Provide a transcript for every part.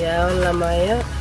Ya la malla. carbón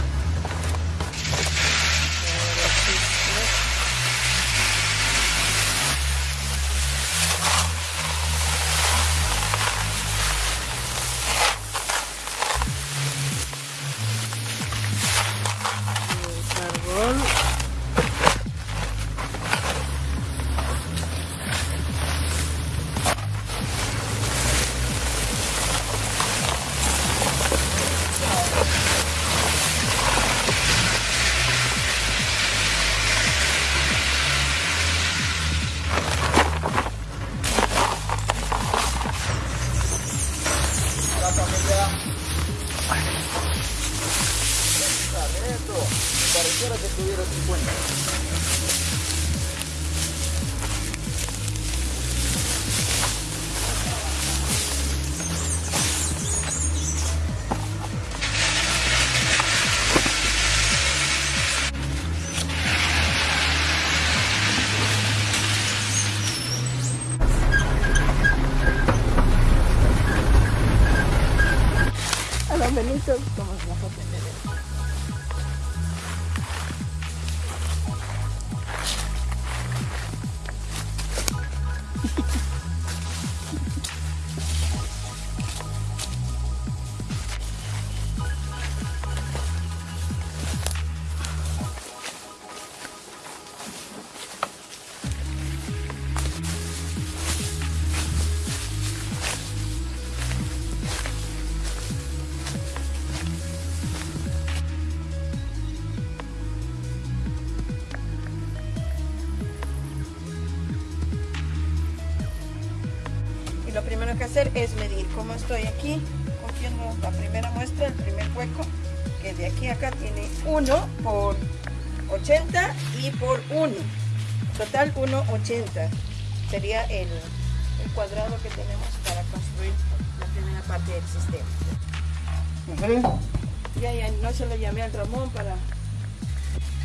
menitos como que hacer es medir cómo estoy aquí, cogiendo la primera muestra, el primer hueco, que de aquí a acá tiene 1 por 80 y por 1. Total 1,80 sería el, el cuadrado que tenemos para construir la primera parte del sistema. Ya, ya, no se lo llamé al Ramón para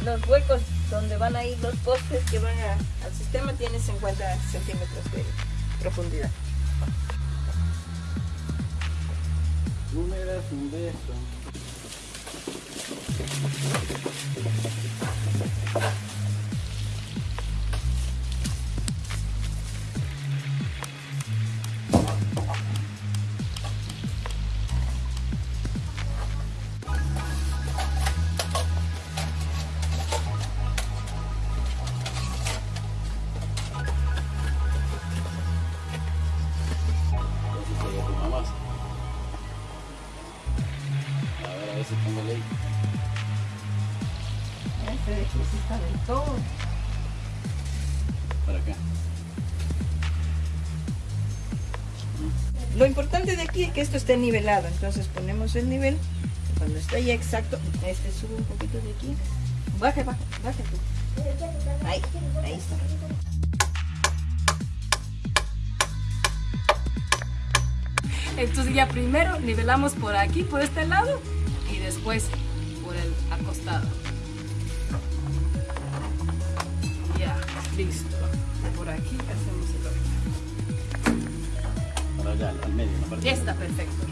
los huecos donde van a ir los postes que van a- al sistema tiene 50 centímetros de profundidad. Tú me das un beso. Todo. Para acá. Lo importante de aquí es que esto esté nivelado, entonces ponemos el nivel. Cuando está ya exacto, este sube un poquito de aquí. Baja, baja, baja tú. Ahí, ahí está. Entonces ya primero nivelamos por aquí, por este lado, y después por el acostado. Listo. Por aquí hacemos el otro. Para allá, al medio. Ya está perfecto.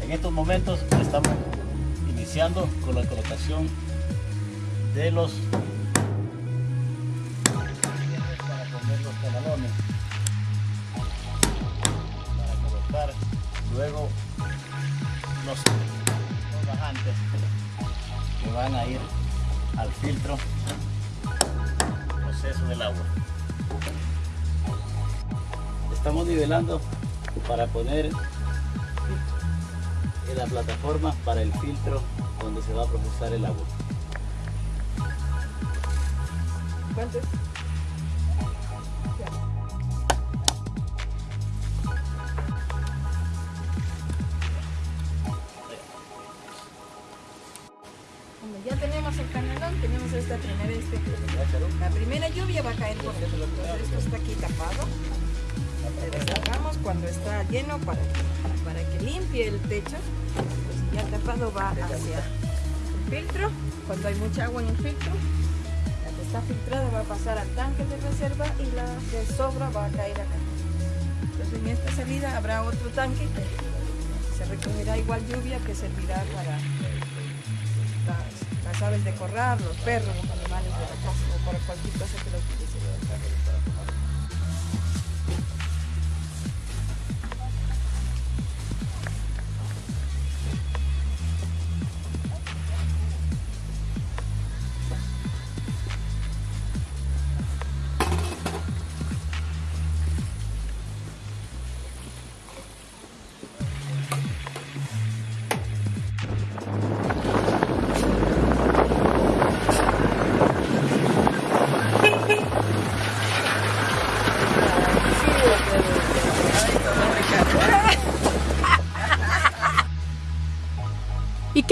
En estos momentos estamos iniciando con la colocación de los para poner los canalones para colocar luego los, los bajantes que van a ir al filtro proceso del agua estamos nivelando para poner en la plataforma para el filtro donde se va a procesar el agua. ¿Cuánto? Tenemos esta primera este, La primera lluvia va a caer por esto está aquí tapado. Le destapamos cuando está lleno para, para que limpie el techo. Ya tapado va hacia el filtro. Cuando hay mucha agua en el filtro, la que está filtrada va a pasar al tanque de reserva y la que sobra va a caer acá. Entonces en esta salida habrá otro tanque. Se recogerá igual lluvia que servirá para las, aves de corral, los perros, los animales de la casa o para cualquier cosa que lo utilice.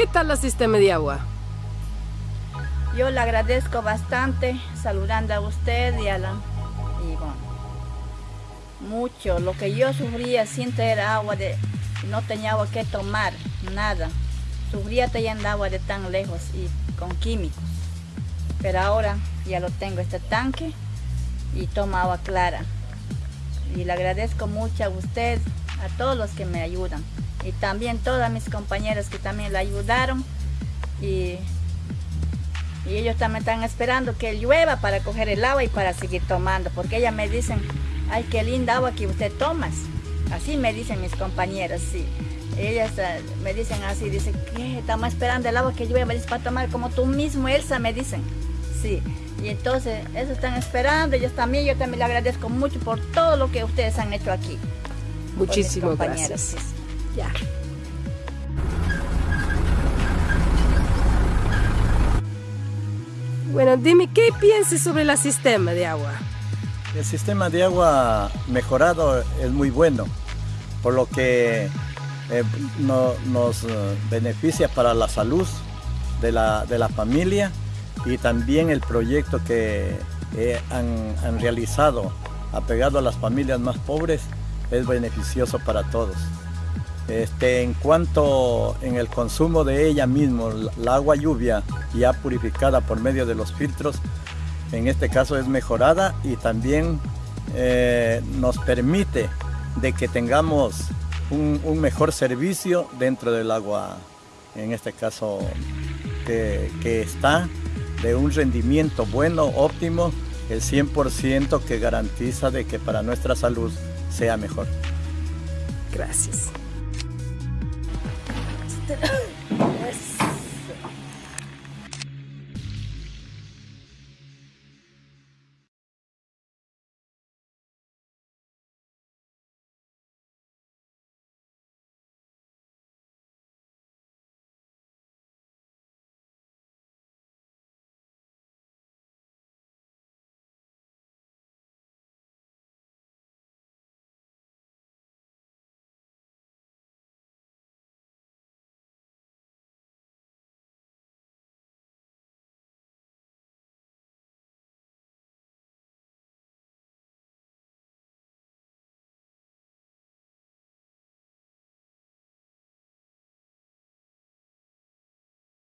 Qué tal el sistema de agua? Yo le agradezco bastante saludando a usted y a la... Y bueno, mucho. Lo que yo sufría sin tener agua, de, no tenía agua que tomar, nada. Sufría teniendo agua de tan lejos y con químicos. Pero ahora ya lo tengo este tanque y tomo agua clara. Y le agradezco mucho a usted, a todos los que me ayudan. Y también todas mis compañeras que también le ayudaron. Y y ellos también están esperando que llueva para coger el agua y para seguir tomando, porque ellas me dicen, ay, qué linda agua que usted tomas. Así me dicen mis compañeras, sí. Ellas uh, me dicen así, dicen. Estamos esperando el agua que llueva, dice, para tomar como tú mismo, Elsa, me dicen. Sí, y entonces, eso están esperando, ellos también, yo también le agradezco mucho por todo lo que ustedes han hecho aquí. Muchísimas gracias. Ya. Bueno, dime, ¿qué piensas sobre el sistema de agua? El sistema de agua mejorado es muy bueno, por lo que eh, no, nos beneficia para la salud de la, de la, familia y también el proyecto que eh, han realizado apegado a las familias más pobres es beneficioso para todos. Este, en cuanto en el consumo de ella mismo, la agua lluvia ya purificada por medio de los filtros, en este caso es mejorada y también eh, nos permite de que tengamos un, mejor servicio dentro del agua, en este caso que, que está de un rendimiento bueno, óptimo, el 100% que garantiza de que para nuestra salud sea mejor. Gracias. Oh.